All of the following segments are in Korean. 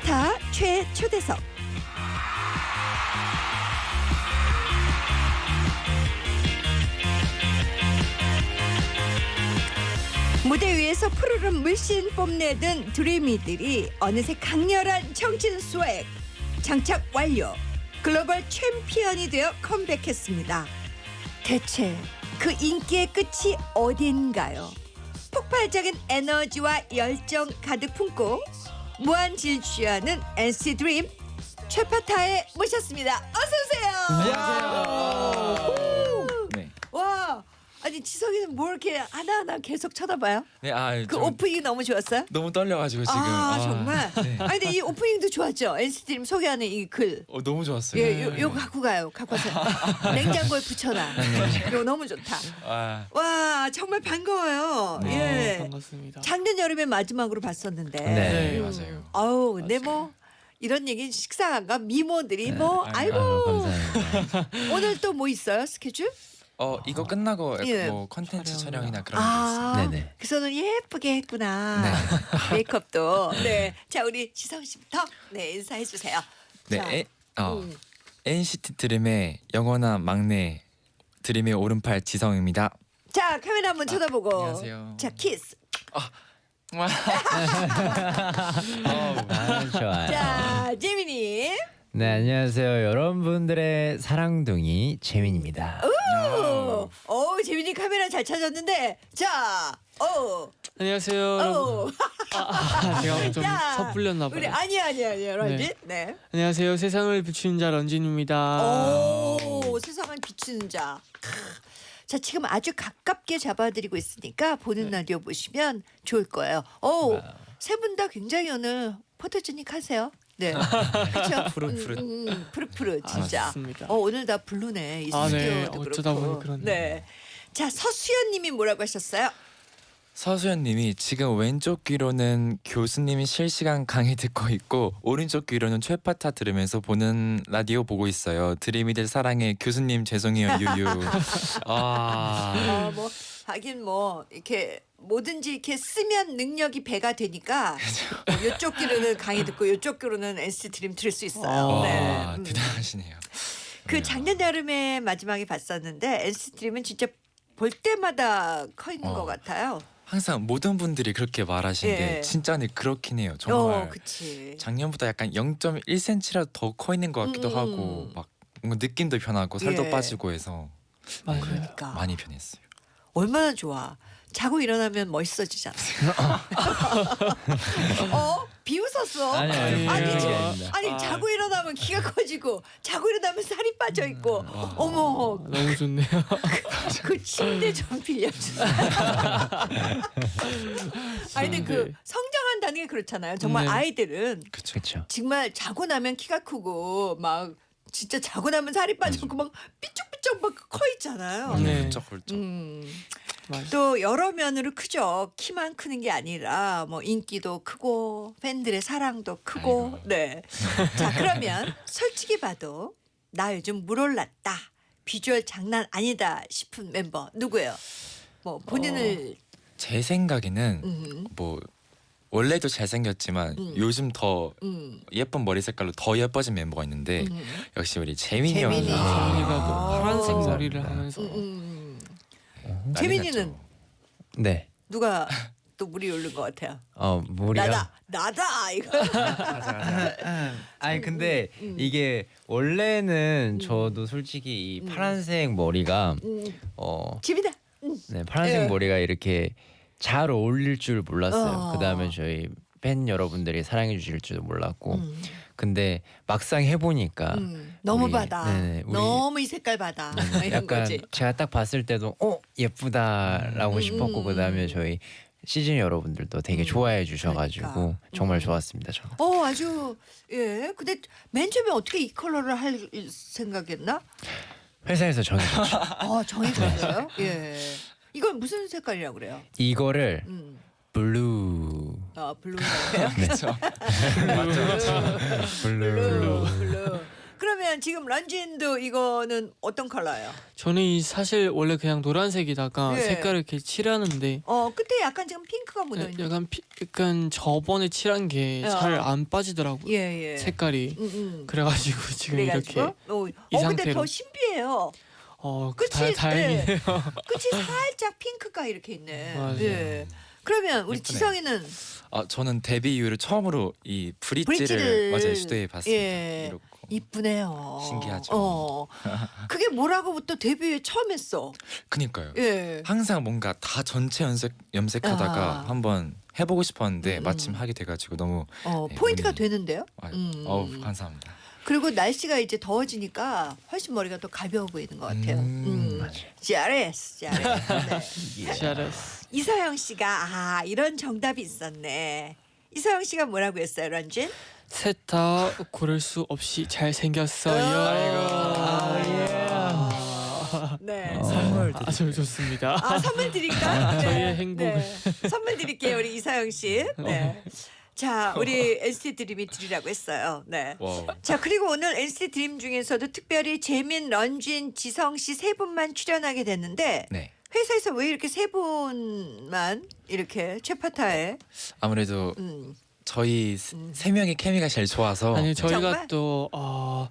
최파타 최초대석. 무대 위에서 푸르름 물씬 뽐내던 드리미들이 어느새 강렬한 정신 swag 장착 완료 글로벌 챔피언이 되어 컴백했습니다. 대체 그 인기의 끝이 어딘가요? 폭발적인 에너지와 열정 가득 품고 무한 질주하는 NC 드림 최파타에 모셨습니다. 어서 오세요. 네. 와, 아니 지성이는 뭐 이렇게 하나하나 계속 쳐다봐요? 네, 아, 그 좀 오프닝 너무 좋았어요? 너무 떨려가지고 지금. 아, 정말. 네. 아니 근데 이 오프닝도 좋았죠. NC 드림 소개하는 이 글. 어, 너무 좋았어요. 예, 요, 요 갖고 가요. 갖고 와서 냉장고에 붙여놔. 이거 너무 좋다. 아, 와, 정말 반가워요. 네. 예. 반갑습니다. 작년 여름에 마지막으로 봤었는데. 네, 네. 맞아요. 아우, 근데 뭐 이런 얘기 식상한가 미모들이 뭐 아유, 아이고 감사합니다. 오늘 또 뭐 있어요 스케줄? 어, 이거 끝나고 약간 예. 뭐 컨텐츠 촬영이나. 그런 게 있어요. 아, 네네. 그래서는 예쁘게 했구나. 네. 메이크업도. 네, 자 우리 지성 씨부터 네 인사해 주세요. 네, 자, 에, 어, 음. NCT 드림의 영원한 막내 드림의 오른팔 지성입니다. 자 카메라 한번 쳐다보고. 안녕하세요. 자 키스. 와. 어우, 아, 좋아요. 자 재민이. 네 안녕하세요 여러분들의 사랑둥이 재민입니다. 오, 오 재민이 카메라 잘 찾았는데 자, 오, 안녕하세요. 오. 아, 제가 좀 자, 섣불렸나 우리 봐요. 아니 아니 아니 런쥔. 네. 안녕하세요. 세상을 비추는 자 런쥔입니다. 오, 세상을 비추는 자. 크. 자, 지금 아주 가깝게 잡아드리고 있으니까 보는 라디오 보시면 좋을 거예요. 오, 세 분 다 굉장히 오늘 포토제닉 하세요. 네, 그렇죠. 푸릇푸릇. 음, 음, 푸릇푸릇 진짜. 맞습니다. 어, 오늘 다 blue네. 이 아, 네. 스튜디오도 어쩌다 그렇고. 보니 그렇네요. 네. 자, 서수연님이 뭐라고 하셨어요? 서수연님이 지금 왼쪽 귀로는 교수님이 실시간 강의 듣고 있고 오른쪽 귀로는 최파타 들으면서 보는 라디오 보고 있어요. 드림이들 사랑해 교수님 죄송해요 유유. 아, 어, 뭐 하긴 뭐 이렇게 뭐든지 이렇게 쓰면 능력이 배가 되니까 이쪽 귀로는 강의 듣고 이쪽 귀로는 NCT 드림 들을 수 있어요. 아, 네. 와, 음. 대단하시네요. 그 네. 작년 여름에 마지막에 봤었는데 NCT 드림은 진짜 볼 때마다 커 있는 어. 것 같아요. 항상 모든 분들이 그렇게 말하시는데 예. 진짜는 그렇긴 해요. 정말 어. 작년보다 약간 0.1cm라도 더 커 있는 것 같기도 음, 하고 음. 막 뭔가 느낌도 변하고 살도 예. 빠지고 해서 맞아요. 그러니까 많이 변했어요. 얼마나 좋아. 자고 일어나면 멋있어지잖아. 어? 비웃었어. 아니, 아니, 아니, 아닙니다. 아니 아. 자고 일어나면 키가 커지고 자고 일어나면 살이 빠져 있고 와. 어머 너무 좋네요. 그 침대 좀 빌려주세요. 아니 근데 그 네. 성장한다는 게 그렇잖아요. 정말 네. 아이들은 그쵸. 그렇죠. 정말 자고 나면 키가 크고 막 진짜 자고 나면 살이 빠지고 막 삐쭉삐쭉 막 커 있잖아요. 네. 훌쩍 훌쩍. 음. 또 여러 면으로 크죠. 키만 크는 게 아니라 뭐 인기도 크고 팬들의 사랑도 크고. 아이고. 네. 자 그러면 솔직히 봐도 나 요즘 물 올랐다. 비주얼 장난 아니다 싶은 멤버 누구예요? 뭐 본인을 제 생각에는 음, 뭐 원래도 잘생겼지만 음. 요즘 더 음, 예쁜 머리 색깔로 더 예뻐진 멤버가 있는데 음, 역시 우리 재민이 재민이. 형이 아. 재민이가 또 파란색 아. 머리를 하면서 음, 음. 난리 재민이는 났죠. 네. 누가 또 물이 오른 것 같아요. 어 머리가. 나다 나다 이거. 아니 근데 음. 이게 원래는 음. 저도 솔직히 이 음. 파란색 머리가 음, 어 집이다. 네, 파란색 예. 머리가 이렇게 잘 어울릴 줄 몰랐어요. 어. 그다음에 저희 팬 여러분들이 사랑해 주실 줄도 몰랐고. 음, 근데 막상 해보니까 음, 너무 우리- 받아. 네네, 우리- 너무 이 색깔 받아. 뭐 이런 약간 거지. 제가 딱 봤을 때도 어 예쁘다라고 음, 싶었고 음, 그다음에 음. 저희 시즌 여러분들도 되게 음, 좋아해 주셔가지고 그러니까. 정말 음. 좋았습니다 저는. 어 아주 예. 근데 맨 처음에 어떻게 이 컬러를 할 생각했나? 회사에서 정해졌죠. 아 정해졌어요. 예. 이건 무슨 색깔이라고 그래요? 이거를 음. Blue 아 blue예요. 그렇죠. Blue. Blue. Blue. 그러면 그러면 지금 런쥔도 이거는 어떤 컬러예요? 저는 이 사실 원래 그냥 노란색이다가 네. 색깔을 이렇게 칠하는데 어 끝에 약간 지금 핑크가 묻어 있는. 약간 피, 약간 저번에 칠한 게 어. 잘안 빠지더라고요. 예 예. 색깔이. 음, 음. 그래가지고 지금 그래가지고 이렇게 어, 이어 근데 상태로. 더 신비해요. 어 끝이 다, 다행이네요. 끝이 살짝 핑크가 이렇게 있네. 맞아요. 예. 그러면 우리 예쁘네. 지성이는 아 저는 데뷔 이후로 처음으로 이 브릿지를, 브릿지를, 맞아요 시도해 봤습니다. 예. 이렇고 이쁘네요. 신기하죠. 어. 그게 뭐라고 또 데뷔에 처음 했어. 그니까요. 예. 항상 뭔가 다 전체 염색 염색하다가 아. 한번 해보고 싶었는데 음. 마침 하게 돼가지고 너무 어, 네, 포인트가 운이- 되는데요. 아, 음. 어우 감사합니다. 그리고 날씨가 이제 더워지니까 훨씬 머리가 더 가벼워 보이는 것 같아요. 음. 음, 잘했어. 네. 잘했어. 이서영 씨가 아 이런 정답이 있었네. 이서영 씨가 뭐라고 했어요, 런쥔? 셋다 고를 수 없이 잘 생겼어요. 아이고. 네. 선물 아주 좋습니다. 아 선물 드릴까? 네. 저희의 행복을. 선물 드릴게요, 우리 이서영 씨. 네. 자, 우리 NCT 드림이 드리라고 했어요. 네. Wow. 자 그리고 오늘 NCT 드림 중에서도 특별히 재민, 런쥔, 지성 씨 세 분만 출연하게 됐는데 네. 회사에서 왜 이렇게 세 분만 이렇게 최파타에 아무래도 음. 저희 세- 음. 세 명의 케미가 제일 좋아서 아니 네. 저희가 정말? 또 어,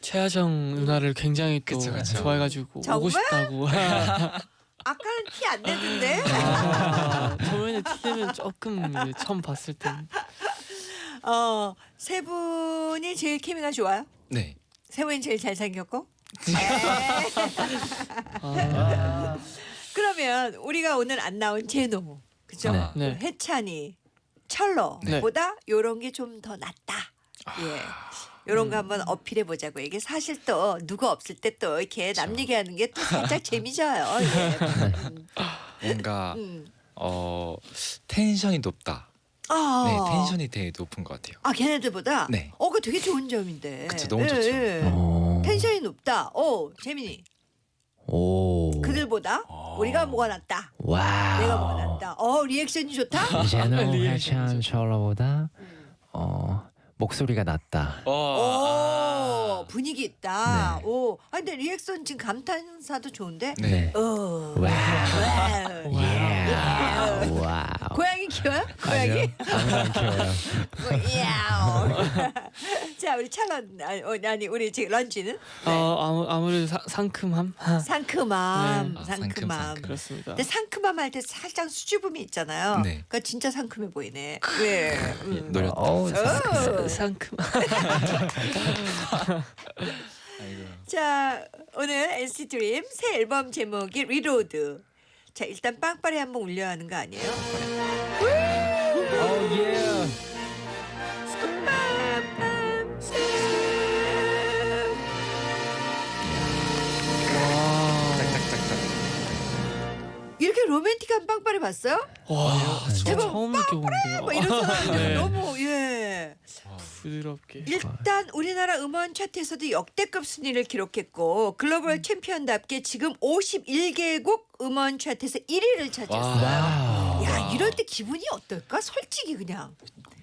최하정 누나를 굉장히 또 그쵸, 그쵸. 좋아해가지고 정말? 오고 싶다고. 아까는 티 안 내던데? 아, 처음에는 티는 조금 이제 처음 봤을 땐. 어세 분이 제일 케미가 좋아요? 네. 세 분이 제일 잘생겼고? 네. 아, 그러면 우리가 오늘 안 나온 제노 그죠 네. 네. 해찬이 철러보다 요런 게 좀 더 낫다. 예 요런 거 한번 어필해 보자고 이게 사실 또 누가 없을 때 또 이렇게 남 얘기하는 게 또 살짝 재미져요 예. 음, 뭔가 음. 어 텐션이 높다. 아. 네, 텐션이 되게 높은 것 같아요. 아 걔네들보다 네. 어 그거 되게 좋은 점인데 그쵸, 너무 예, 좋죠. 예. 오. 텐션이 높다 어 재민이 오. 그들보다 어. 우리가 뭐가 낫다 Wow. 내가 뭐가 낫다 어 reaction이 좋다 reaction이죠. 해찬 천러보다 어 목소리가 낫다. 어, 오 분위기 있다 네. 오 아 근데 리액션 지금 감탄사도 좋은데 네. 어 wow. Wow. 예. Wow. 고양이 키워요? 고양이? 아니요. 키워요. 야옹. 자 우리 찰런 아니, 어, 아니 우리 지금 런쥔은 네. 어, 아무, 아무래도 사, 상큼함 상큼함 네. 아, 상큼함 상큼, 상큼. 그렇습니다. 근데 상큼함 할 때 살짝 수줍음이 있잖아요. 네. 그러니까 진짜 상큼해 보이네. 왜? 음. 노렸다. 어우, 어. 상큼. 자 오늘 NCT 드림 새 앨범 제목이 Reload. 자 일단 빵빠레 한번 울려야 하는 거 아니에요? 와. 짝짝짝짝. 이렇게 로맨틱한 빵빠레 봤어요? 와, 저 대박. 처음 느껴보는데요. 뭐 이런 사람 네. 너무 예. 부드럽게. 일단 우리나라 음원 차트에서도 역대급 순위를 기록했고 글로벌 챔피언답게 지금 51개국 음원 차트에서 1위를 차지했어요. 야 이럴 때 기분이 어떨까? 솔직히 그냥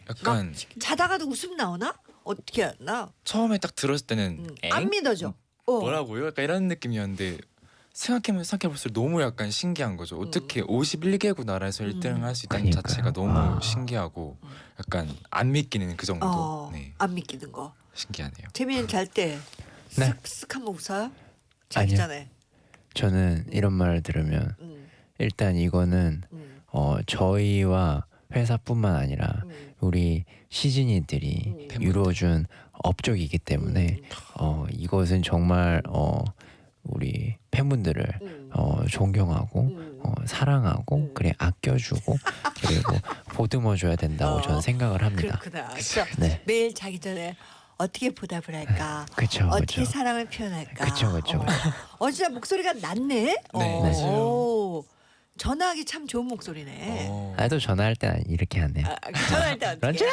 약간 자다가도 웃음 나오나? 어떻게 하나? 처음에 딱 들었을 때는 음, 엥? 안 믿어져. 어. 뭐라고요? 약간 이런 느낌이었는데 생각해보면 생각해볼수록 너무 약간 신기한 거죠. 어떻게 음. 51개국 나라에서 1등을 할 수 있다는 그러니까요. 자체가 너무 아. 신기하고 약간 안 믿기는 그 정도. 어, 네, 안 믿기는 거. 신기하네요. 재민이 잘때 네. 쓱쓱 한번 웃어요? 자기 아니요. 전에. 저는 이런 말을 들으면 음, 일단 이거는 음, 어 저희와 회사뿐만 아니라 음, 우리 시즈니들이 음. 이루어준 업적이기 때문에 음, 어 이것은 정말 어 우리 팬분들을 음, 어 존경하고 음. 어 사랑하고 음. 그래 아껴주고 그리고 보듬어 줘야 된다고 어, 저는 생각을 합니다. 그렇구나. 네, 매일 자기 전에 어떻게 보답을 할까? 그렇죠, 어떻게 그렇죠. 사랑을 표현할까? 그쵸, 그쵸, 어. 어, 진짜 목소리가 낮네. 네. 어, 맞아요. 오, 전화하기 참 좋은 목소리네. 어. 나도 전화할 때 이렇게 하네요. 아, 전화할 때 어떻게? 런쥔아!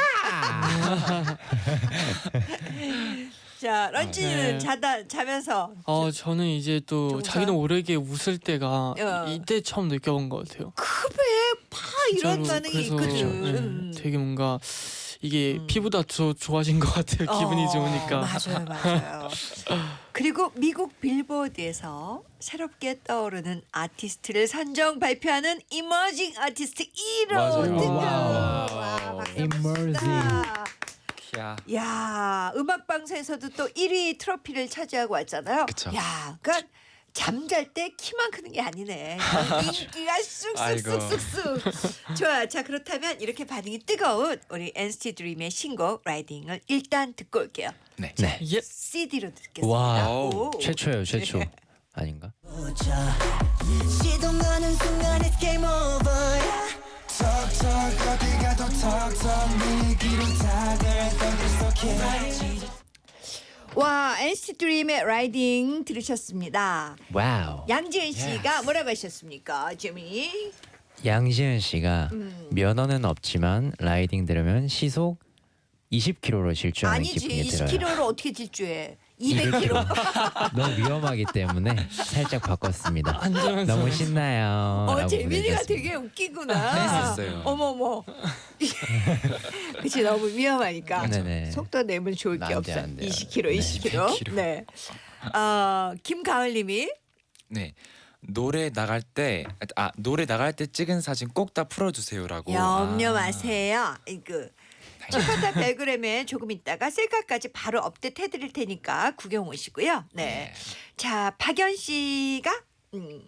자, 런쥔이는 네. 자다 자면서 어 저는 이제 또 정상? 자기도 모르게 웃을 때가 어. 이때 처음 느껴본 것 같아요. 급해 파 이런. 반응이 그래서 있거든. 네, 음. 되게 뭔가 이게 음. 피부가 더 좋아진 것 같아요. 기분이 어, 좋으니까. 맞아요, 맞아요. 그리고 미국 빌보드에서 새롭게 떠오르는 아티스트를 선정 발표하는 emerging artist 1위 맞아요. 등극. Wow. 와, 박수 야. 야, 음악 방송에서도 또 1위 트로피를 차지하고 왔잖아요. 그쵸. 야, 그러니까 잠잘 때 키만 크는 게 아니네. 인기가. 쑥쑥쑥쑥쑥. 좋아. 자, 그렇다면 이렇게 반응이 뜨거운 우리 NCT 드림의 신곡 라이딩을 일단 듣고 올게요. 네. 네. 예. CD로 듣겠습니다. 와 오. 최초예요 최초 아닌가? 와, NCT 드림의 Ridin' 들으셨습니다. Wow 양지은 씨가 뭐라고 하셨습니까? 재미. 양지은 씨가 음. 면허는 없지만 Ridin' 들으면 시속 20km로 질주하는 아니지. 기분이 들어요. 20kg를 어떻게 질주해? 200kg. 너무 위험하기 때문에 살짝 바꿨습니다. 너무. 신나요. 어, 재민이가. 되게 웃기구나. 어머머. 그치 너무 위험하니까 네네. 속도 내면 좋을 게 없어. 안 돼요. 20km, 네. 20km. 200km. 네. 어, 김가을님이 네. 노래 나갈 때 아 노래 나갈 때 찍은 사진 꼭 다 풀어주세요라고. 염려 아. 마세요. 그 슈퍼타 벨그램에 조금 있다가 셀카까지 바로 업데이트 해드릴 테니까 구경 오시고요. 네. 자 박연 씨가 음,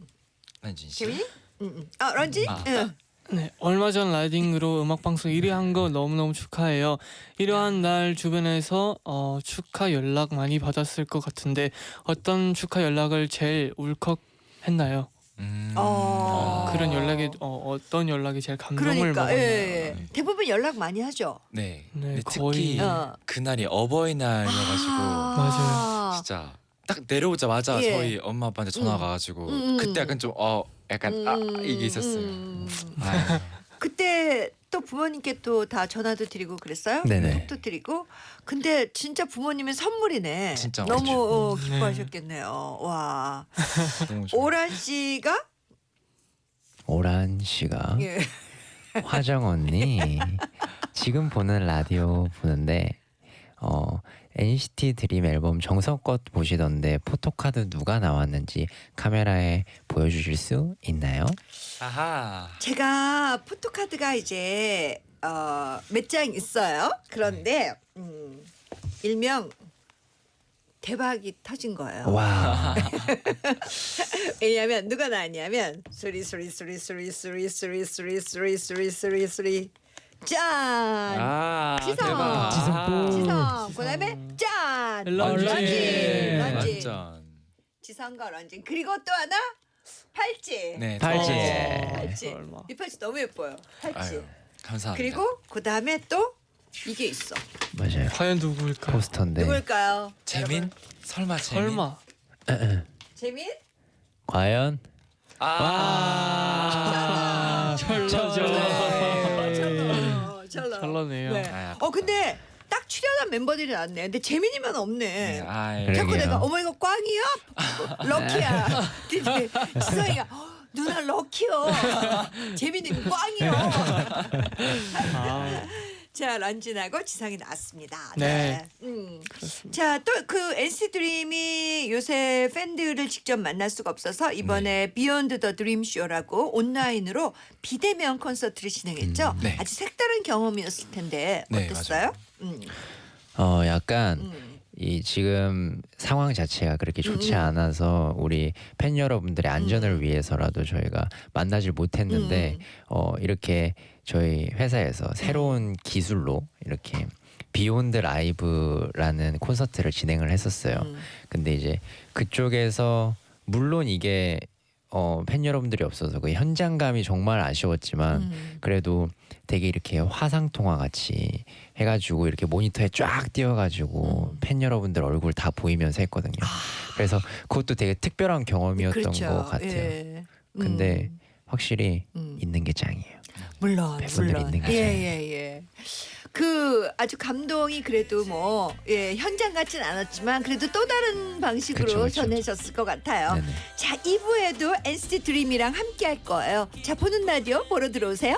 런쥔 씨. 음, 음. 어 런지? 아. 응. 네, 얼마 전 라이딩으로 음악 방송 1위 한 거 너무너무 축하해요. 이러한 날 주변에서 어, 축하 연락 많이 받았을 것 같은데 어떤 축하 연락을 제일 울컥 했나요? 음. 어. 그런 연락이 어, 어떤 연락이 제일 감동을 그러니까 먹었나요? 예, 예. 대부분 연락 많이 하죠. 네. 네, 근데 거의- 특히 어. 그날이 어버이날이어가지고 아. 진짜 딱 내려오자마자 예. 저희 엄마 아빠한테 전화가 와가지고 음, 음. 그때 약간 좀 어 약간 아 음, 이게 있었어요. 음. 아유. 그때 또 부모님께 또 다 전화도 드리고 그랬어요? 네네. 톡도 드리고. 근데 진짜 부모님의 선물이네. 진짜 너무. 어, 네. 기뻐하셨겠네요. 와. 너무 좋아. 오란 씨가 오란 씨가 예. 화정 언니 지금 보는 라디오 보는데 어 NCT 드림 앨범 정성껏 보시던데 포토카드 누가 나왔는지 카메라에 보여주실 수 있나요? 아하. 제가 포토카드가 이제 어, 몇 장 있어요. 그런데 음, 일명 대박이 터진 거예요. 와 왜냐하면 누가 나왔냐면 소리 소리 소리 소리 소리 소리 소리 소리 소리 소리 짠 아 지성. 대박. 지성뽕. 지성 그다음에 짠 런쥔. 런쥔. 지성과 런쥔 그리고 또 하나 팔찌 네. 팔찌. 저- 팔찌 얼마. 이 팔찌 너무 예뻐요 팔찌 아유 감사합니다. 그리고 그다음에 또 이게 있어 맞아요 과연 누구일까요? 포스터인데 누굴까요 재민? 여러분? 설마 재민? 설마 재민 과연 아. 철러죠. 네, 철러 철러네요. 네. 아, 어 근데 딱 출연한 멤버들이 나왔네 근데 재민이만 없네 네. 아. 자꾸 그러게요. 내가 어머 이거 꽝이야? Lucky야. 근데 지성이가 "어, 누나 lucky요. 재민이 꽝이요. 아, 자 런쥔하고 지성이 나왔습니다. 네. 음. 그렇습니다. 자 또 그 NCT 드림이 요새 팬들을 직접 만날 수가 없어서 이번에 Beyond the Dream Show라고 온라인으로 비대면 콘서트를 진행했죠. 음, 네. 아주 색다른 경험이었을 텐데 네, 어땠어요? 음, 어 약간 음. 이 지금 상황 자체가 그렇게 좋지 음. 않아서 우리 팬 여러분들의 안전을 위해서라도 저희가 만나질 못했는데 음. 어 이렇게 저희 회사에서 새로운 기술로 이렇게 Beyond Live라는 콘서트를 진행을 했었어요. 음. 근데 이제 그쪽에서 물론 이게 어, 팬 여러분들이 없어서 그 현장감이 정말 아쉬웠지만 음. 그래도 되게 이렇게 화상 통화 같이 해가지고 이렇게 모니터에 쫙 띄워가지고 음. 팬 여러분들 얼굴 다 보이면서 했거든요. 그래서 그것도 되게 특별한 경험이었던 그렇죠. 것 같아요. 예. 근데 음. 확실히 음. 있는 게 짱이에요. 물론 물론 있는 거죠. 예예 예. 그 아주 감동이 그래도 뭐 예, 현장 같진 않았지만 그래도 또 다른 방식으로 그쵸, 그쵸. 전해졌을 것 같아요. 네네. 자 2부에도 NCT 드림이랑 함께 할 거예요. 자 보는 라디오 보러 들어오세요.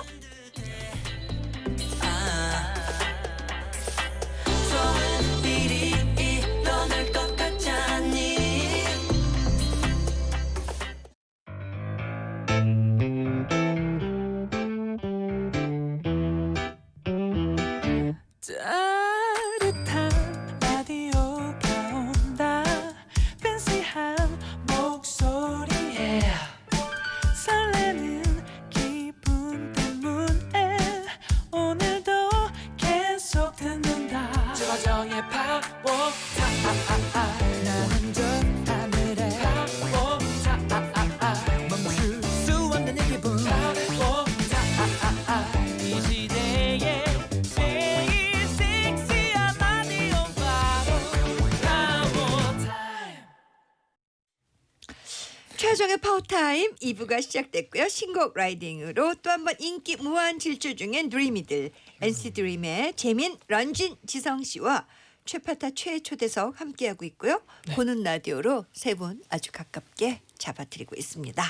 최화정의 파워타임 2부가 시작됐고요. 신곡 라이딩으로 또 한 번 인기 무한 질주 중인 드림이들 NC 드림의 재민, 런쥔, 지성 씨와 최파타 최초대석 함께하고 있고요. 보는 라디오로 세 분 아주 가깝게 잡아드리고 있습니다.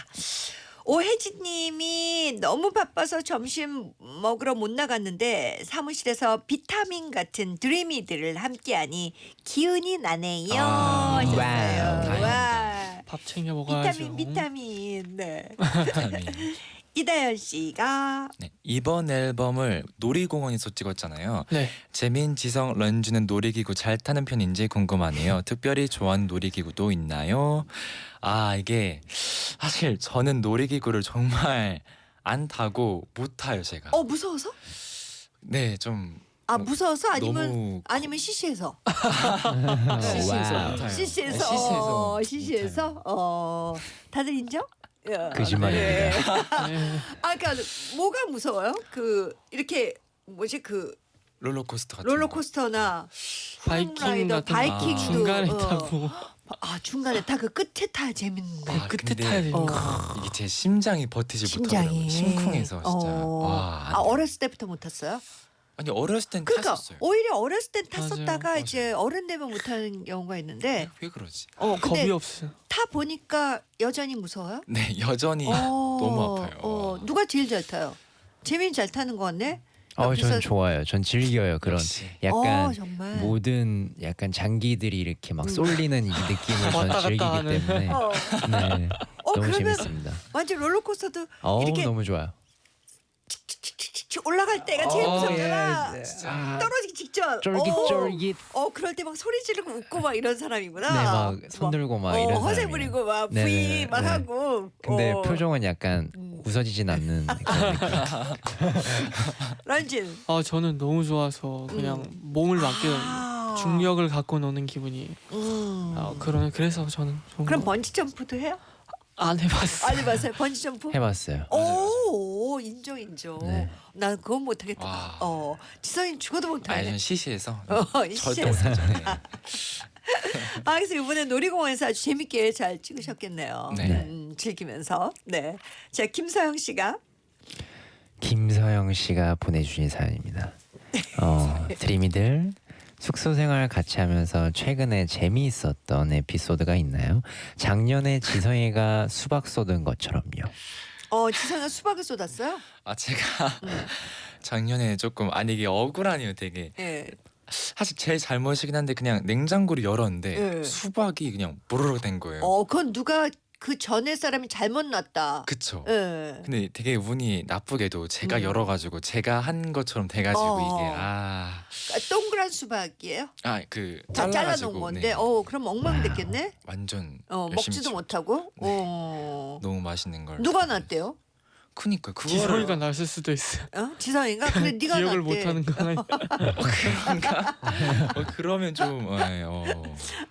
오혜진님이 너무 바빠서 점심 먹으러 못 나갔는데 사무실에서 비타민 같은 드림이들을 함께하니 기운이 나네요. 아. 와우. 밥 챙겨 먹어야죠. 비타민 비타민 네. 비타민. 이다연 씨가 네, 이번 앨범을 놀이공원에서 찍었잖아요. 네. 재민, 지성, 런쥔은 놀이기구 잘 타는 편인지 궁금하네요. 특별히 좋아하는 놀이기구도 있나요? 아 이게 사실 저는 놀이기구를 정말 안 타고 못 타요 제가. 어 무서워서? 네, 좀 아 무서워서 아니면 너무 아니면 시시해서 시시해서 와우. 못 타요. 시시해서 네, 시시해서 어, 못 시시해서 어 다들 인정? 야, 거짓말입니다. 네. 네. 아 그러니까 뭐가 무서워요? 그 이렇게 뭐지 그 롤러코스터 같은 롤러코스터나 바이킹 같은 바이킹도 아. 중간에 어. 타고 아 중간에 다그 끝에 타야 재밌는데 아, 끝에 근데- 타야 되는 어. 이게 제 심장이 버티질 심장이 못하더라고요. 심쿵해서 진짜. 어. 와. 안 아. 어렸을 때부터 못 탔어요? 아니 어렸을 땐 그러니까 탔었어요. 오히려 어렸을 땐 맞아요. 탔었다가 맞아요. 이제 어른 되면 못 타는 경우가 있는데 왜 그러지? 어 근데 겁이 없어요. 타 보니까 여전히 무서워요? 네, 여전히 어, 너무 아파요. 어, 와. 누가 제일 잘 타요? 재민 잘 타는 거 같네. 어, 전 좋아요. 전 즐겨요. 그런 역시. 약간 어. 모든 약간 장기들이 이렇게 막 음. 쏠리는 이 느낌을 전 즐기기. 때문에 어, 네, 어 너무 재밌습니다. 완전 롤러코스터도 어, 이렇게 너무 좋아요. 칙칙칙칙 올라갈 때가 제일 어, 무섭잖아. 예. 떨어지기 직전. 쫄깃쫄깃. 어, 어, 그럴 때 막 소리 지르고 웃고 막 이런 사람이구나. 네, 막 손 들고 막 어, 이런 허세 사람이에요. 부리고 막 네네네, 부이 막 네. 하고. 근데 어. 표정은 약간 음. 웃어지진 않는. 런쥔. 아 저는 너무 좋아서 그냥 몸을 맡겨 아. 중력을 갖고 노는 기분이. 음. 아, 그런 그래서 저는 좀 그럼 번지 점프도 해요? 안 해봤어요. 안 해봤어요. 번지 점프? 해봤어요. 오, 인정 인정. 네. 난 그건 못하겠다. 와. 어, 지성이 죽어도 아니 못하네. 전 시시해서 어, 절대 시시해서. 못하죠. 네. 아, 그래서 이번에 놀이공원에서 아주 재밌게 잘 찍으셨겠네요. 네. 음, 즐기면서. 네. 자, 김서영 씨가 김서영 씨가 보내주신 사연입니다. 어, 드림이들 숙소 생활 같이 하면서 최근에 재미있었던 에피소드가 있나요? 작년에 지성이가 수박 쏟은 것처럼요. 어, 지성이가 수박을 쏟았어요? 아 제가 음. 작년에 조금 아니 이게 억울하네요 되게 예. 사실 제 잘못이긴 한데 그냥 냉장고를 열었는데 예. 수박이 그냥 보르르 된 거예요. 어, 그건 누가 그 전에 사람이 잘못 놨다. 그쵸. 예. 근데 되게 운이 나쁘게도 제가 음. 열어가지고 제가 한 것처럼 돼가지고 어. 이게 아, 그러니까 동그란 수박이에요? 아그 다 잘라가지고 잘라놓은 건데, 네. 어, 그럼 엉망 됐겠네? 완전 어, 열심히 먹지도 치- 못하고? 네. 어. 너무 맛있는 걸 누가 놨대요? 그니까 그거를 지성이가 났을 수도 있어요. 어? 지성이가? 그래, 네가 기억을 놨대. 못하는 건 아니. 그런가? 어, 그러면 좀 어, 네, 어.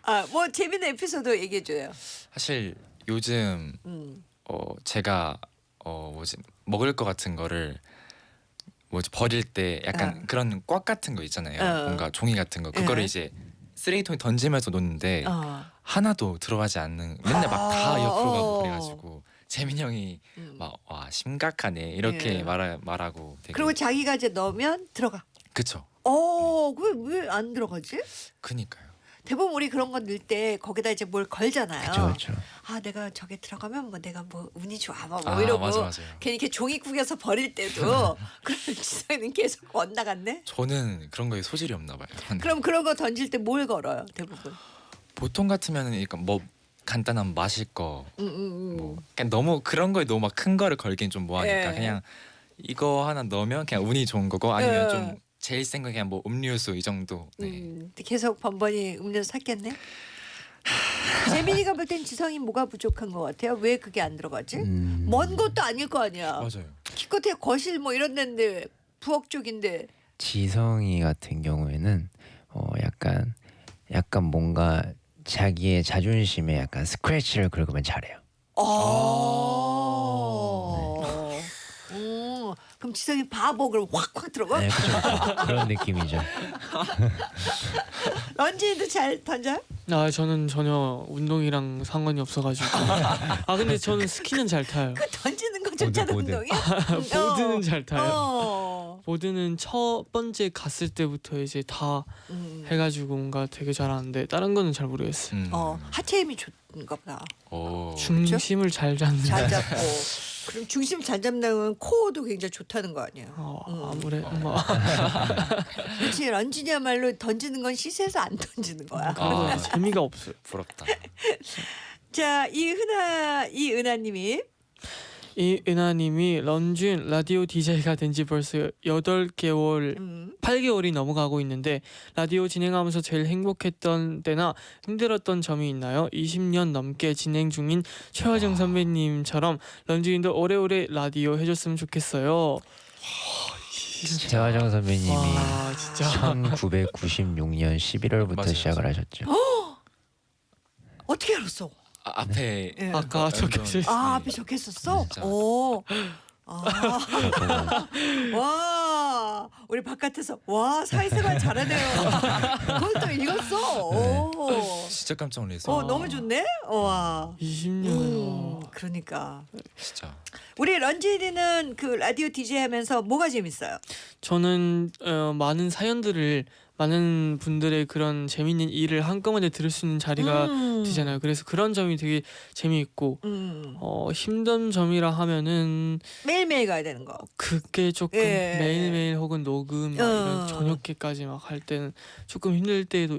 아, 뭐 재밌는 에피소드 얘기해줘요. 사실 요즘 음. 어 제가 어 뭐지 먹을 것 같은 거를 뭐지 버릴 때 약간 어. 그런 꽉 같은 거 있잖아요. 어. 뭔가 종이 같은 거 그거를 예. 이제 쓰레기통에 던지면서 놓는데 어. 하나도 들어가지 않는 맨날 막다 아, 옆으로 가고 어. 그래가지고 재민 형이 음. 막와 심각하네 이렇게 예. 말하, 말하고 되게 그리고 자기가 이제 넣으면 들어가. 그쵸 어, 왜안 들어가지? 그니까요 대부분 우리 그런 거 넣을 때 거기다 이제 뭘 걸잖아요. 그렇죠, 그렇죠. 아, 내가 저게 들어가면 뭐 내가 뭐 운이 좋아 뭐, 뭐아 이러고 맞아 괜히 이렇게 종이 구겨서 버릴 때도 그러면 지성이는 계속 엇나갔네. 저는 그런 거에 소질이 없나 봐요 그럼 그런 거 던질 때 뭘 걸어요, 대부분? 보통 같으면은 그러니까 뭐 간단한 마실 거 음, 음, 음. 뭐 그냥 너무 그런 거에 너무 막 큰 거를 걸긴 좀 뭐하니까 예. 그냥 이거 하나 넣으면 그냥 운이 좋은 거고 아니면 예. 좀 제일 생각에 뭐 음료수 이 정도. 네. 음, 계속 번번이 음료수 샀겠네. 재민이가 볼 땐 지성이 뭐가 부족한 것 같아요? 왜 그게 안 들어가지? 음, 먼 곳도 아닐 거 아니야. 맞아요. 기껏해 거실 뭐 이런 데인데 부엌 쪽인데. 지성이 같은 경우에는 어 약간 약간 뭔가 자기의 자존심에 약간 스크래치를 긁으면 잘해요. 어. 음, 그럼 지성이 바보 그럼 확확 들어가? 네, 그죠. 그런 느낌이죠. 런쥔이도 잘 던져? 아 저는 전혀 운동이랑 상관이 없어가지고 아 근데 저는 스키는 잘 타요 그 던지는 거조차도 보드, 보드. 운동이야? 보드는 잘 타요 어. 보드는 첫 번째 갔을 때부터 이제 다 음. 해가지고 뭔가 되게 잘하는데 다른 거는 잘 모르겠어요 음. 어, 하체 힘이 좋은가 보다. 오. 중심을 잘 잡는 잘 잡고. 그럼 중심 잘 잡는 코어도 굉장히 좋다는 거 아니야? 어, 음. 아무래도 뭐 그렇지 런쥔이야말로 던지는 건 시세에서 안 던지는 거야. 아. 재미가 없어요 부럽다. 자, 이 흔하 이 은하님이 이 은하님이 런쥔 라디오 DJ가 된 지 벌써 8개월 음, 8개월이 넘어가고 있는데 라디오 진행하면서 제일 행복했던 때나 힘들었던 점이 있나요? 20년 넘게 진행 중인 최화정 선배님처럼 런쥔이도 오래오래 라디오 해줬으면 좋겠어요. 재화정 선배님이 와 진짜 1996년 11월부터 맞아요, 시작을 맞아요. 하셨죠. 어떻게 알았어? 아, 앞에 예. 아까 적혀져 있어요. 아, 앞에 적혀 있었어? 진짜. 오. 아, 와, 우리 바깥에서 와 사회생활 잘하네요. 그걸 또 읽었어. 오. 진짜 깜짝 놀랐어요. 어, 너무 좋네. 와. 20년. 음, 그러니까 진짜. 우리 런쥔이는 그 라디오 DJ 하면서 뭐가 재밌어요? 저는 어, 많은 사연들을 많은 분들의 그런 재밌는 일을 한꺼번에 들을 수 있는 자리가 음. 되잖아요. 그래서 그런 점이 되게 재미있고 음. 어, 힘든 점이라 하면은 매일매일 가야 되는 거. 그게 조금 예. 매일매일 혹은 녹음 막 어. 이런 저녁에까지 막 할 때는 조금 힘들 때도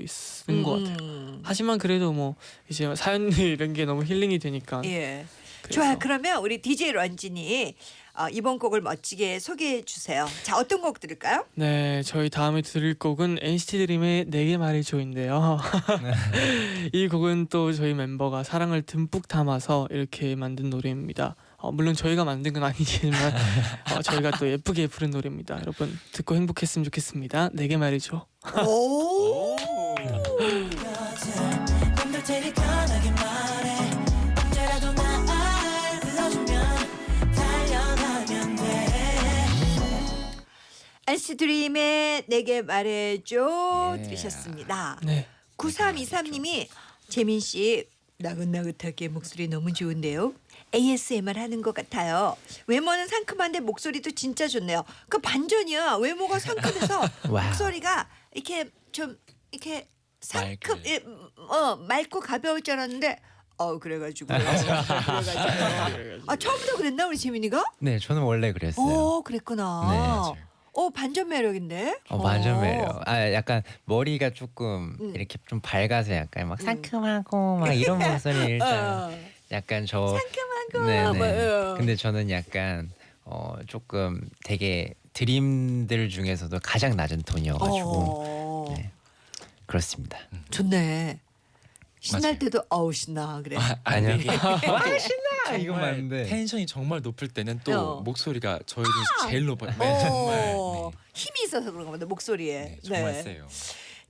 있는 것 같아요. 음. 하지만 그래도 뭐 이제 사연들 이런 게 너무 힐링이 되니까. 예. 그래서 좋아요. 그러면 우리 DJ 런쥔이 어, 이번 곡을 멋지게 소개해 주세요. 자, 어떤 곡 들을까요? 네, 저희 다음에 들을 곡은 NCT 드림의 내게 말해줘인데요. 이 곡은 또 저희 멤버가 사랑을 듬뿍 담아서 이렇게 만든 노래입니다. 어, 물론 저희가 만든 건 아니지만 어, 저희가 또 예쁘게 부른 노래입니다. 여러분 듣고 행복했으면 좋겠습니다. 내게 말해줘. 오. 맘 NC 드림의 내게 말해줘 예. 들으셨습니다. 네. 9323님이 재민 씨 나긋나긋하게 목소리 너무 좋은데요. ASMR 하는 것 같아요. 외모는 상큼한데 목소리도 진짜 좋네요. 그 반전이야. 외모가 상큼해서. 목소리가 이렇게 좀 이렇게 상큼, 맑게. 예, 음, 어 맑고 가벼울 줄 알았는데 어 그래가지고 그래가지고 아 처음부터 그랬나 우리 재민이가? 네, 저는 원래 그랬어요. 어 그랬구나. 네. 어 반전 매력인데. 어, 완전 매력. 아, 약간 머리가 조금 음. 이렇게 좀 밝아서 약간 막 음. 상큼하고 막 이런 목소리 일단 어, 약간 저 상큼하고 네네. 뭐, 어. 근데 저는 약간 어 조금 되게 드림들 중에서도 가장 낮은 톤이어가지고 어, 네. 그렇습니다. 좋네. 신날 맞아요. 때도 어우 신나 그래. 아, 아니요. 아니요. 신나 이거 맞는데 텐션이 정말 높을 때는 또 어. 목소리가 저희 중에서 제일 높아요. 네, 정말. 어, 네. 힘이 있어서 그런가 보다 목소리에. 네, 정말 세요.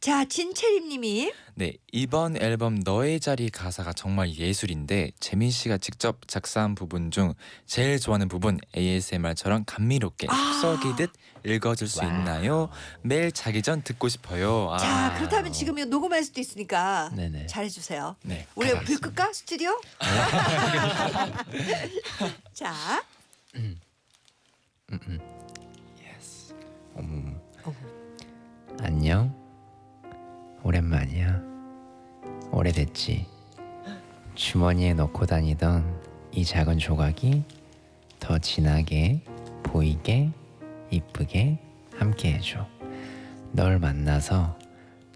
자 진채림 님이 네 이번 앨범 너의 자리 가사가 정말 예술인데 재민 씨가 직접 작사한 부분 중 제일 좋아하는 부분 ASMR처럼 감미롭게 아. 쏙썩이듯 읽어줄 수 와우. 있나요? 매일 자기 전 듣고 싶어요. 아. 자 그렇다면 지금 이거 녹음할 수도 있으니까 네네. 잘해주세요. 네 우리 불. 끌까 스튜디오? 자 음, 음. 어머. 어머. 안녕. 오랜만이야. 오래됐지. 주머니에 넣고 다니던 이 작은 조각이 더 진하게 보이게 이쁘게 함께 해줘. 널 만나서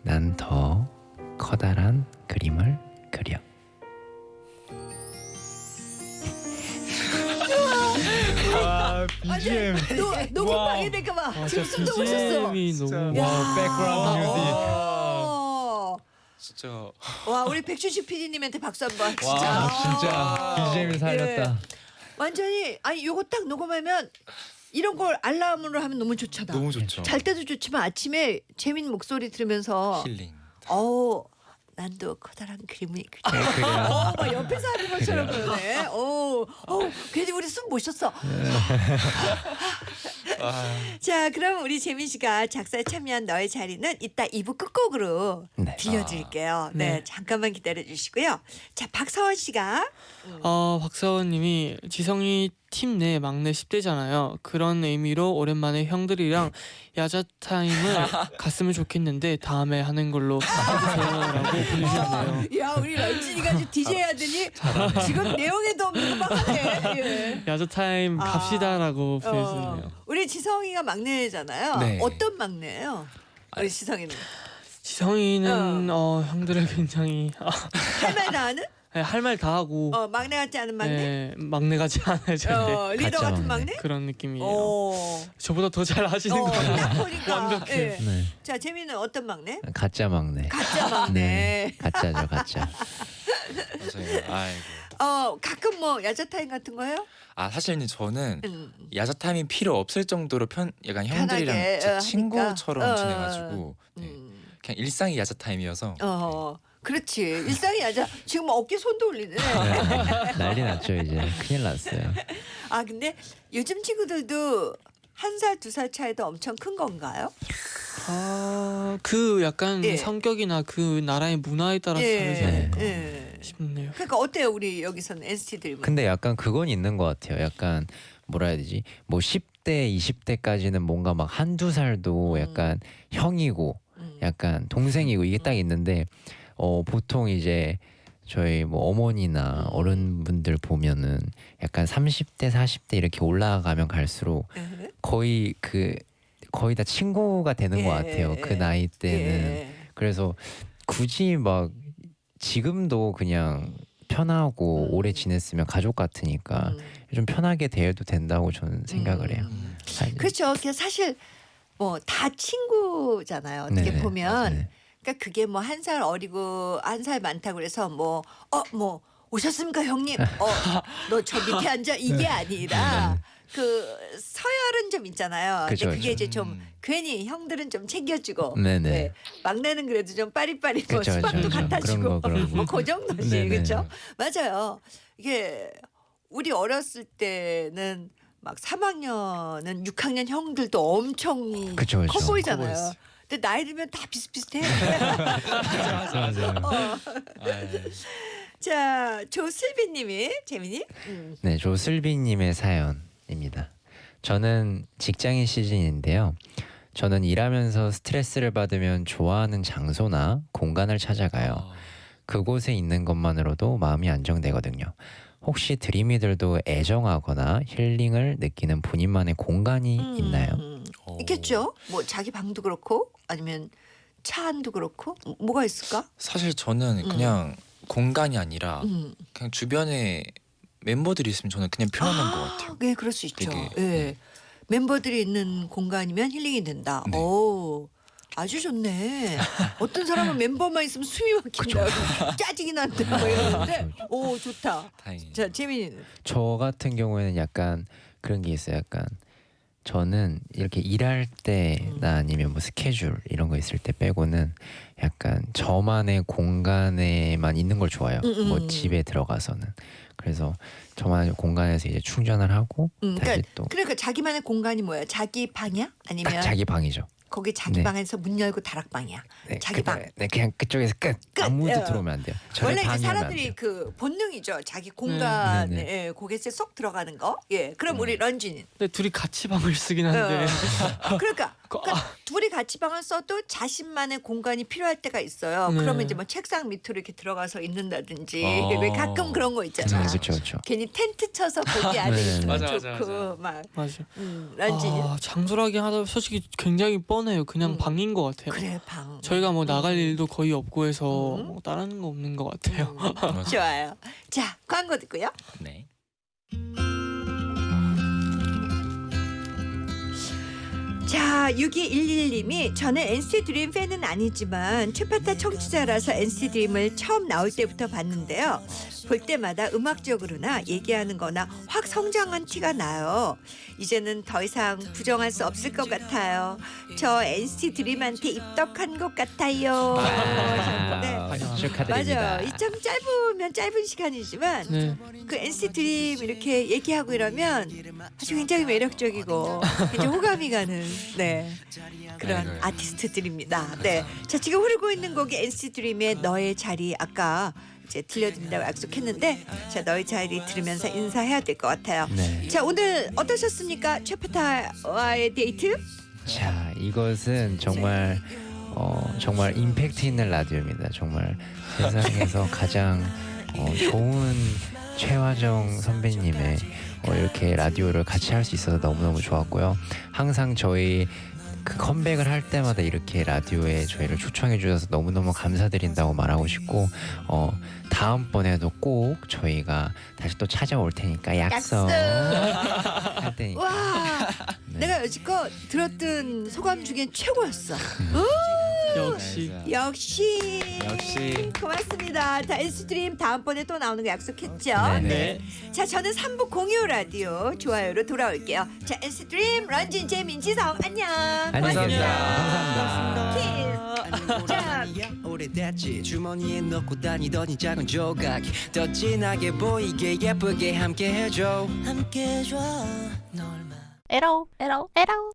난 더 커다란 그림을 그려. 아 완전 노 녹음 와우. 방해될까 봐. 아, 지금 진짜 숨도 못 쉬었어. BGM이 진짜. 너무 야. 와, 백그라운드 뮤직. 어. 진짜 와 우리 백준식 PD님한테 박수 한번. 진짜. 와 진짜 아. BGM이 살렸다. 완전히 아니 요거 딱 녹음하면 이런 걸 알람으로 하면 너무 좋잖아. 너무 좋죠. 잘 때도 좋지만 아침에 재민 목소리 들으면서 힐링. 어 난도 커다란 그림이 그려. 네. 어, 막 옆에서 하는 것처럼 그러네. 어, 어, 괜히 우리 숨못 쉬었어. 자, 그럼 우리 재민 씨가 작사에 참여한 너의 자리는 이따 2부 끝곡으로 네. 들려드릴게요. 네, 네. 잠깐만 기다려 주시고요. 자, 박서원 씨가 어, 박사원님이 지성이 팀 내 막내 10대잖아요. 그런 의미로 오랜만에 형들이랑 야자 타임을 갔으면 좋겠는데 다음에 하는 걸로 해주세요라고 보내주셨네요. 야, 우리 런쥔이가 지금 DJ 하더니 지금 내용에도 없는 거막 하네. 예. 야자 타임 아. 갑시다라고 어, 보내주셨네요. 우리 지성이가 막내잖아요. 네. 어떤 막내예요? 우리 지성이는 지성이는 어, 형들을 굉장히 아, 할말 다 하는? 할말 다 하고 어, 막내 같지 않은 막내? 네, 막내 같지 않아요 어, 리더 같은 막내. 막내? 그런 느낌이에요. 어. 저보다 더 잘 하시는 어, 거예요. 딱 보니까. 완벽해. 예. 네. 자, 재민이는 어떤 막내? 가짜 막내. 가짜 막내. 네. 가짜죠 가짜. 아이고. 어, 가끔 뭐 야자 타임 같은 거요? 아 사실은 저는 음. 야자 타임이 필요 없을 정도로 편 약간 형들이랑 편하게, 제 어, 친구처럼. 어, 지내가지고 네. 음. 그냥 일상이 야자 타임이어서 어. 그렇지. 일상이 야자. 지금 뭐 어깨 손도 올리네. 네. 난리 났죠 이제 큰일 났어요. 아, 근데 요즘 친구들도 한 살, 두 살 차이도 엄청 큰 건가요? 아, 그 약간 예. 성격이나 그 나라의 문화에 따라서 다르지 예. 않을까 예. 싶네요. 그러니까 어때요, 우리 여기서는 NCT들? 근데 약간 그건 있는 것 같아요. 약간 뭐라 해야 되지? 뭐 10대, 20대까지는 뭔가 막 한두 살도 음. 약간 형이고 음. 약간 동생이고 이게 딱 있는데 어 보통 이제 저희 뭐 어머니나 음. 어른분들 보면은 약간 30대, 40대 이렇게 올라가면 갈수록 예. 거의 그 거의 다 친구가 되는 것 예, 같아요. 예, 그 예. 나이 때는 예. 그래서 굳이 막 지금도 그냥 편하고 음. 오래 지냈으면 가족 같으니까 음. 좀 편하게 대해도 된다고 저는 생각을 해요. 음. 사실. 그렇죠. 그 사실 뭐 다 친구잖아요. 어떻게 네네, 보면 맞아요. 그러니까 그게 뭐 한 살 어리고 한 살 많다고 그래서 뭐 어 뭐 오셨습니까 형님? 어 너 저 밑에 앉아 이게 아니라 그 서열은 좀 있잖아요. 네. 그죠, 근데 그게 그죠. 이제 좀 음. 괜히 형들은 좀 챙겨주고 네네. 네. 막내는 그래도 좀 빠리빠리 뭐 그죠, 수박도. 갖다 주고 거, 그런 거. 뭐그 정도지. 그렇죠? 맞아요. 이게 우리 어렸을 때는 막 3학년은 6학년 형들도 엄청 그쵸, 그쵸. 커 보이잖아요. 커. 근데 나이 들면 다 비슷비슷해. 맞아요. 어. 아이, 자, 조슬비님이 재민이. 음. 네, 조슬비님의 사연입니다. 저는 직장인 시즌인데요. 저는 일하면서 스트레스를 받으면 좋아하는 장소나 공간을 찾아가요. 어, 그곳에 있는 것만으로도 마음이 안정되거든요. 혹시 드림이들도 애정하거나 힐링을 느끼는 본인만의 공간이 음, 있나요? 음. 어. 있겠죠. 뭐 자기 방도 그렇고 아니면 차 안도 그렇고 뭐- 뭐가 있을까? 사실 저는 음. 그냥 공간이 아니라 음. 그냥 주변에 멤버들이 있으면 저는 그냥 편안한 것 같아요. 네, 그럴 수 있죠. 되게, 예. 네. 멤버들이 있는 공간이면 힐링이 된다. 네. 오. 아주 좋네. 어떤 사람은 멤버만 있으면 숨이 막힌다. 짜증이 난다. 뭐 이러는데, 오 좋다. 다행히. 자 재민이는 저 같은 경우에는 약간 그런 게 있어요. 약간 저는 이렇게 일할 때나 아니면 뭐 스케줄 이런 거 있을 때 빼고는 약간 저만의 공간에만 있는 걸 좋아해요. 음, 음. 뭐 집에 들어가서는 그래서 저만의 공간에서 이제 충전을 하고 음, 다시 그러니까, 또 그러니까 자기만의 공간이 뭐야? 자기 방이야? 아니면 딱 자기 방이죠. 거기 자기 네. 방에서 문 열고 다락방이야? 네, 자기 그- 방. 네, 그냥 그쪽에서 끝. 끝. 아무도 어. 들어오면 안 돼요. 원래 이제 사람들이 돼요. 그 본능이죠. 자기 공간에 네, 네. 예, 거기에 쏙 들어가는 거. 예. 그럼 우리 런쥔이. 근데 둘이 같이 방을 쓰긴 한데 어. 그러니까, 그- 그러니까 둘이 같이 방을 써도 자신만의 공간이 필요할 때가 있어요. 네. 그러면 이제 뭐 책상 밑으로 이렇게 들어가서 있는다든지 어. 왜 가끔 그런 거 있잖아. 그렇죠, 그렇죠. 괜히 텐트 쳐서 거기 안에 네, 네. 있으면 맞아, 좋고 맞아. 막 맞아. 음, 런쥔이 아, 장소라기 하다 솔직히 굉장히 뻔해요. 그냥 음. 방인 것 같아요. 그래 방. 저희가 뭐 나갈 음. 일도 거의 없고 해서 음. 뭐 다른 거 없는 것 같아요. 음, 좋아요. 자 광고 듣고요. 네. 자, 6211님이 저는 NCT 드림 팬은 아니지만 최파타 청취자라서 NCT 드림을 처음 나올 때부터 봤는데요. 볼 때마다 음악적으로나 얘기하는 거나 확 성장한 티가 나요. 이제는 더 이상 부정할 수 없을 것 같아요. 저 NCT 드림한테 입덕한 것 같아요. 네. 와우, 축하드립니다. 맞아요. 이 참 짧으면 짧은 시간이지만 네. 그 NCT 드림 이렇게 얘기하고 이러면 아주 굉장히 매력적이고 굉장히 호감이 가는 네 그런 아이고요. 아티스트들입니다. 네, 자 지금 흐르고 있는 곡이 NCT 드림의 너의 자리 아까 이제 들려드린다고 약속했는데 자 너의 자리 들으면서 인사해야 될 것 같아요. 네. 자 오늘 어떠셨습니까, 최파타와의 데이트? 자, 이것은 정말 어, 정말 임팩트 있는 라디오입니다. 정말 세상에서 가장 어, 좋은 최화정 선배님의 어, 이렇게 라디오를 같이 할 수 있어서 너무너무 좋았고요. 항상 저희 그 컴백을 할 때마다 이렇게 라디오에 저희를 초청해 주셔서 너무너무 감사드린다고 말하고 싶고 어, 다음번에도 꼭 저희가 다시 또 찾아올 테니까 약속, 약속. 할 테니까 와, 네. 내가 여지껏 들었던 소감 중에 최고였어. 역시 역시 역시. 고맙습니다. 자 드림 다음번에 또 나오는 거 약속했죠? 네, 네. 자 저는 3부 공유 라디오 좋아요로 돌아올게요. 자 드림 런쥔 재민 지성 안녕. 계세요. 감사합니다. 오래됐지 주머니에 넣고 다니던 이 작은 조각 더 진하게 보이게 예쁘게 함께 해줘 함께 해줘 널 에러 에러 에러